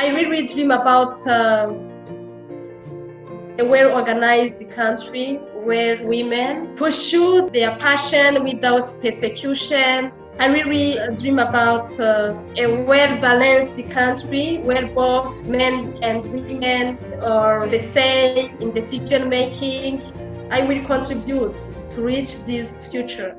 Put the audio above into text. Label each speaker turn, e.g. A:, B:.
A: I really dream about uh, a well-organized country where women pursue their passion without persecution. I really dream about uh, a well-balanced country where both men and women are the same in decision making. I will contribute to reach this future.